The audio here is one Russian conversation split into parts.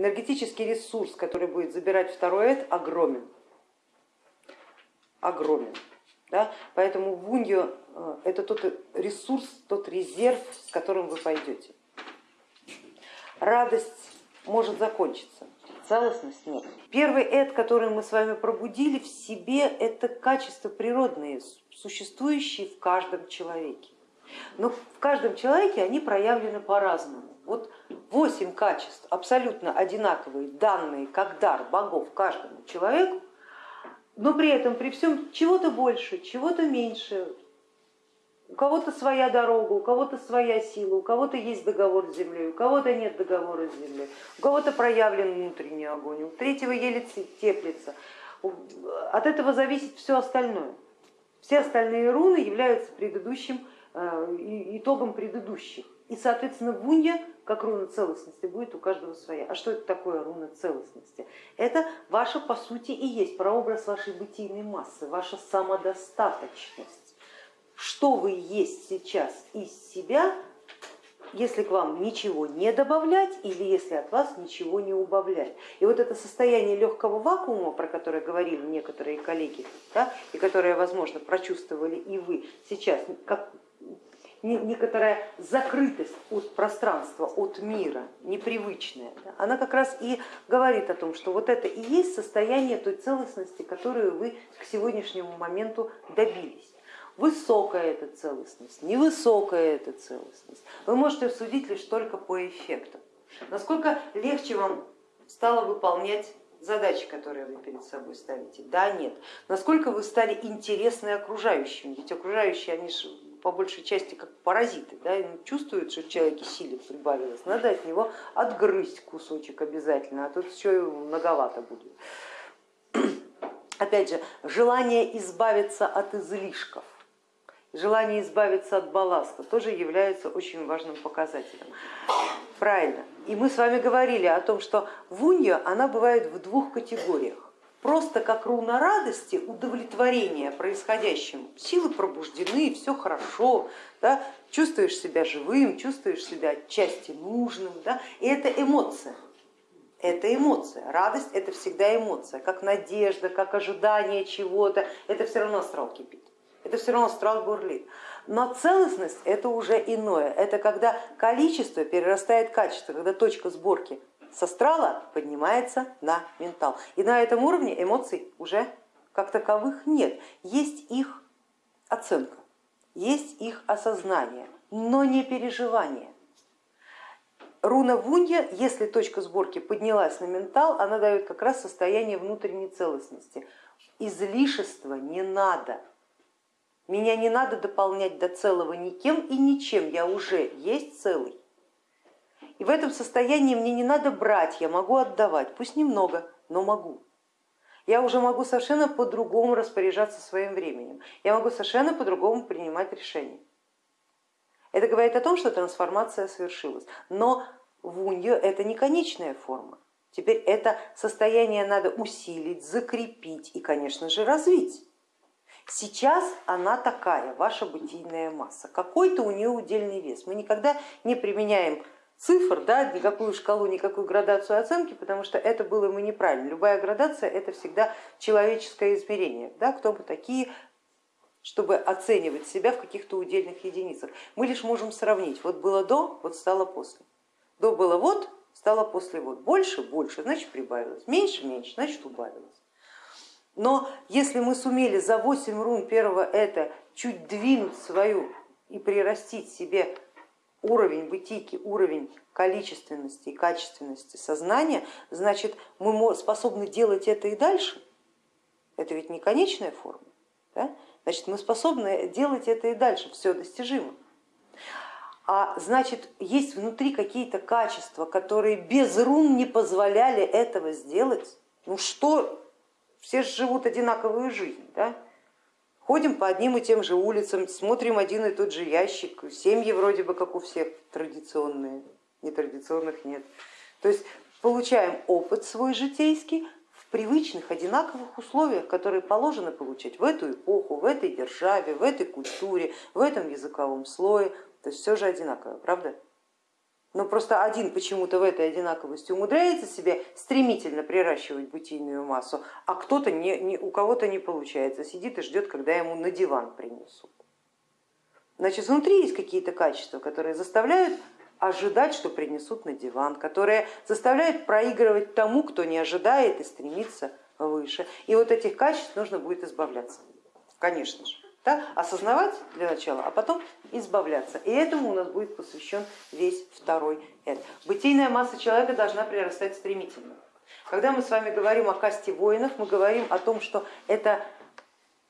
Энергетический ресурс, который будет забирать второй эд, огромен. Огромен. Да? Поэтому вуньо э, это тот ресурс, тот резерв, с которым вы пойдете. Радость может закончиться, целостность нет. Первый эд, который мы с вами пробудили в себе, это качества природные, существующие в каждом человеке. Но в каждом человеке они проявлены по-разному. Вот восемь качеств абсолютно одинаковые, данные как дар богов каждому человеку, но при этом при всем чего-то больше, чего-то меньше. У кого-то своя дорога, у кого-то своя сила, у кого-то есть договор с землей, у кого-то нет договора с землей, у кого-то проявлен внутренний огонь, у третьего еле теплится. От этого зависит все остальное. Все остальные руны являются предыдущим, э, итогом предыдущих. И, соответственно, вунья, как руна целостности, будет у каждого своя. А что это такое руна целостности? Это ваша, по сути, и есть прообраз вашей бытийной массы, ваша самодостаточность. Что вы есть сейчас из себя, если к вам ничего не добавлять или если от вас ничего не убавлять. И вот это состояние легкого вакуума, про которое говорили некоторые коллеги, да, и которое, возможно, прочувствовали и вы сейчас, как некоторая закрытость от пространства, от мира, непривычная, она как раз и говорит о том, что вот это и есть состояние той целостности, которую вы к сегодняшнему моменту добились. Высокая эта целостность, невысокая эта целостность. Вы можете судить лишь только по эффекту. Насколько легче вам стало выполнять задачи, которые вы перед собой ставите? Да, нет. Насколько вы стали интересны окружающим? Ведь окружающие, они же по большей части как паразиты, да, чувствуют, что в человеке силы прибавилось, надо от него отгрызть кусочек обязательно, а тут и многовато будет. Опять же, желание избавиться от излишков, желание избавиться от балласта тоже является очень важным показателем. Правильно. И мы с вами говорили о том, что вунья, она бывает в двух категориях просто как руна радости, удовлетворения происходящим. Силы пробуждены, все хорошо, да? чувствуешь себя живым, чувствуешь себя отчасти нужным. Да? И это эмоция. Это эмоция. Радость это всегда эмоция, как надежда, как ожидание чего-то. Это все равно астрал кипит, это все равно астрал бурлит. Но целостность это уже иное. Это когда количество перерастает качество, когда точка сборки с астрала поднимается на ментал. И на этом уровне эмоций уже как таковых нет. Есть их оценка, есть их осознание, но не переживание. Руна Вунья, если точка сборки поднялась на ментал, она дает как раз состояние внутренней целостности. Излишества не надо. Меня не надо дополнять до целого никем и ничем, я уже есть целый. И в этом состоянии мне не надо брать, я могу отдавать, пусть немного, но могу. Я уже могу совершенно по-другому распоряжаться своим временем, я могу совершенно по-другому принимать решения. Это говорит о том, что трансформация совершилась, но вуньо это не конечная форма. Теперь это состояние надо усилить, закрепить и, конечно же, развить. Сейчас она такая, ваша бытийная масса, какой-то у нее удельный вес. Мы никогда не применяем цифр, да, никакую шкалу, никакую градацию оценки, потому что это было бы неправильно. Любая градация это всегда человеческое измерение, да, кто мы такие, чтобы оценивать себя в каких-то удельных единицах. Мы лишь можем сравнить, вот было до, вот стало после. До было вот, стало после вот. Больше, больше, значит прибавилось, меньше, меньше, значит убавилось. Но если мы сумели за 8 рун первого это чуть двинуть свою и прирастить себе уровень бытийки, уровень количественности и качественности сознания, значит мы способны делать это и дальше. Это ведь не конечная форма. Да? Значит, мы способны делать это и дальше, все достижимо. А значит, есть внутри какие-то качества, которые без рун не позволяли этого сделать. Ну что, все живут одинаковую жизнь. Да? Ходим по одним и тем же улицам, смотрим один и тот же ящик, семьи вроде бы как у всех традиционные, нетрадиционных нет. То есть получаем опыт свой житейский в привычных, одинаковых условиях, которые положено получать в эту эпоху, в этой державе, в этой культуре, в этом языковом слое. То есть все же одинаково, правда? Но просто один почему-то в этой одинаковости умудряется себе стремительно приращивать бытийную массу, а кто-то не, не, у кого-то не получается, сидит и ждет, когда ему на диван принесут. Значит, внутри есть какие-то качества, которые заставляют ожидать, что принесут на диван, которые заставляют проигрывать тому, кто не ожидает и стремится выше. И вот этих качеств нужно будет избавляться, конечно же. Да? Осознавать для начала, а потом избавляться. И этому у нас будет посвящен весь второй эд. Бытийная масса человека должна прирастать стремительно. Когда мы с вами говорим о касте воинов, мы говорим о том, что это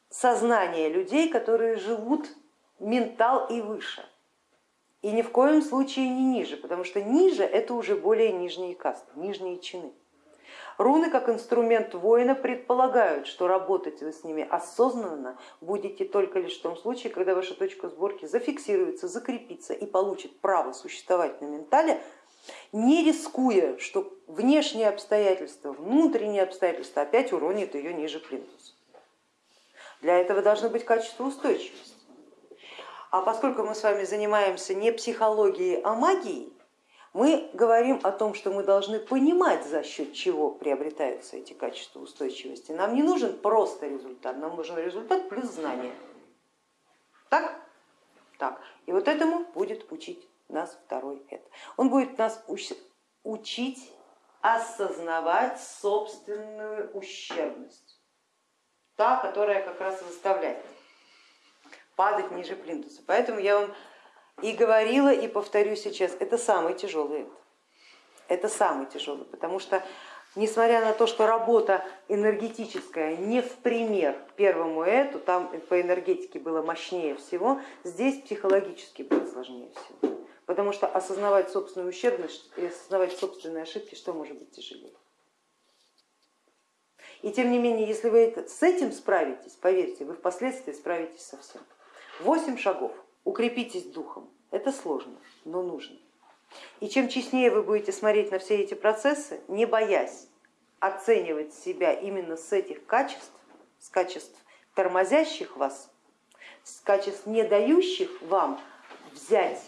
сознание людей, которые живут ментал и выше. И ни в коем случае не ниже, потому что ниже это уже более нижние касты, нижние чины. Руны как инструмент воина предполагают, что работать вы с ними осознанно будете только лишь в том случае, когда ваша точка сборки зафиксируется, закрепится и получит право существовать на ментале, не рискуя, что внешние обстоятельства, внутренние обстоятельства опять уронят ее ниже плинтуса. Для этого должно быть качество устойчивости. А поскольку мы с вами занимаемся не психологией, а магией, мы говорим о том, что мы должны понимать, за счет чего приобретаются эти качества устойчивости. Нам не нужен просто результат, нам нужен результат плюс знание. Так? Так. И вот этому будет учить нас второй эд. Он будет нас учить осознавать собственную ущербность, та, которая как раз заставляет падать ниже плинтуса. Поэтому я вам и говорила, и повторю сейчас, это самый тяжелый Это самый тяжелый, потому что несмотря на то, что работа энергетическая не в пример первому эту, там по энергетике было мощнее всего, здесь психологически было сложнее всего. Потому что осознавать собственную ущербность и осознавать собственные ошибки, что может быть тяжелее. И тем не менее, если вы с этим справитесь, поверьте, вы впоследствии справитесь со всем. Восемь шагов. Укрепитесь духом. Это сложно, но нужно. И чем честнее вы будете смотреть на все эти процессы, не боясь оценивать себя именно с этих качеств, с качеств тормозящих вас, с качеств не дающих вам взять,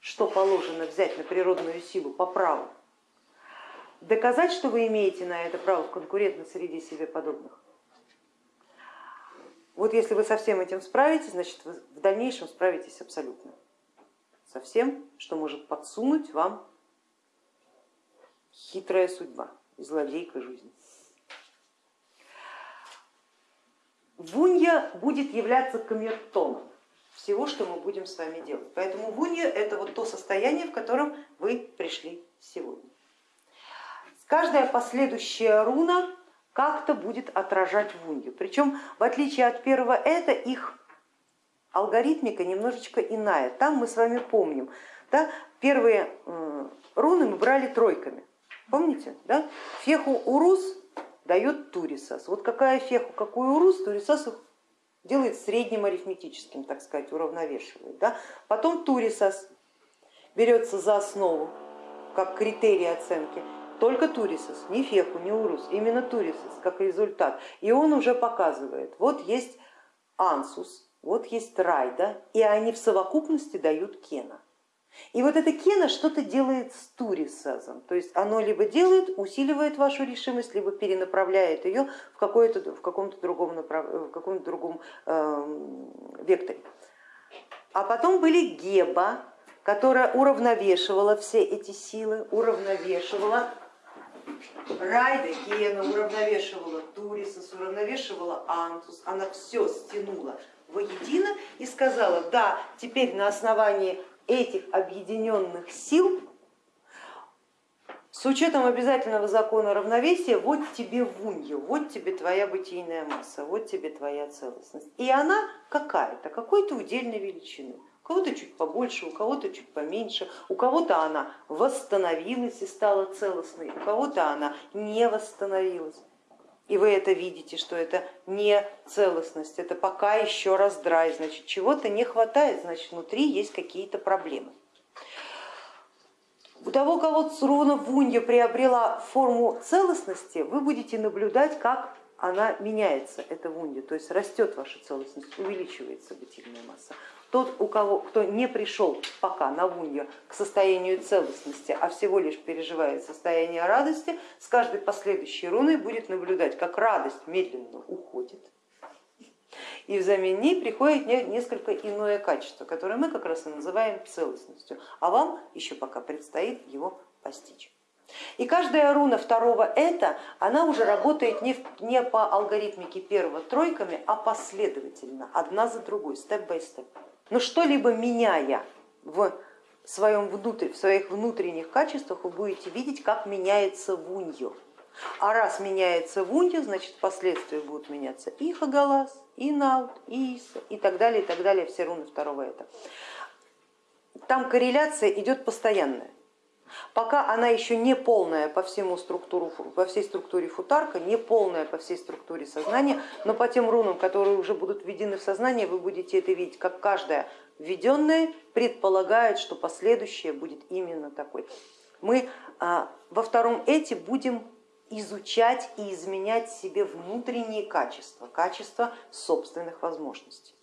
что положено взять на природную силу по праву, доказать, что вы имеете на это право в конкурентной среде себе подобных, вот если вы со всем этим справитесь, значит вы в дальнейшем справитесь абсолютно со всем, что может подсунуть вам хитрая судьба и злодейка жизни. Вунья будет являться камертоном всего, что мы будем с вами делать. Поэтому вунья это вот то состояние, в котором вы пришли сегодня. Каждая последующая руна как-то будет отражать вунью. Причем в отличие от первого это их алгоритмика немножечко иная. Там мы с вами помним, да, первые руны мы брали тройками. Помните? Да? Феху урус дает турисас. Вот какая феху, какой урус, турисас делает средним арифметическим, так сказать, уравновешивает. Да? Потом турисас берется за основу, как критерий оценки только турисос, не феху, не урус, именно турисос как результат. И он уже показывает, вот есть ансус, вот есть райда, и они в совокупности дают кена. И вот эта кена что-то делает с турисозом, то есть оно либо делает, усиливает вашу решимость, либо перенаправляет ее в, в каком-то другом, направ... в каком другом э, векторе. А потом были геба, которая уравновешивала все эти силы, уравновешивала Райда Кена уравновешивала Турисос, уравновешивала Антус, она все стянула воедино и сказала, да, теперь на основании этих объединенных сил с учетом обязательного закона равновесия, вот тебе вунья, вот тебе твоя бытийная масса, вот тебе твоя целостность. И она какая-то, какой-то удельной величины у кого-то чуть побольше, у кого-то чуть поменьше, у кого-то она восстановилась и стала целостной, у кого-то она не восстановилась. И вы это видите, что это не целостность, это пока еще раздрай, значит чего-то не хватает, значит внутри есть какие-то проблемы. У того, кого руна Вунья приобрела форму целостности, вы будете наблюдать, как она меняется, эта вунья, то есть растет ваша целостность, увеличивается бытийная масса. Тот, у кого, кто не пришел пока на вунья к состоянию целостности, а всего лишь переживает состояние радости, с каждой последующей руной будет наблюдать, как радость медленно уходит, и взамен ней приходит несколько иное качество, которое мы как раз и называем целостностью, а вам еще пока предстоит его постичь. И каждая руна второго это, она уже работает не, не по алгоритмике первого тройками, а последовательно, одна за другой, степ-бай-степ. Но что-либо меняя в, своем внутрь, в своих внутренних качествах, вы будете видеть, как меняется вуньо. А раз меняется вуньо, значит впоследствии будут меняться и хагалас, и наут, и иса, и так далее, и так далее, все руны второго это. Там корреляция идет постоянная. Пока она еще не полная по, всему структуру, по всей структуре футарка, не полная по всей структуре сознания, но по тем рунам, которые уже будут введены в сознание, вы будете это видеть, как каждая введенная предполагает, что последующее будет именно такой. Мы а, во втором эти будем изучать и изменять себе внутренние качества, качества собственных возможностей.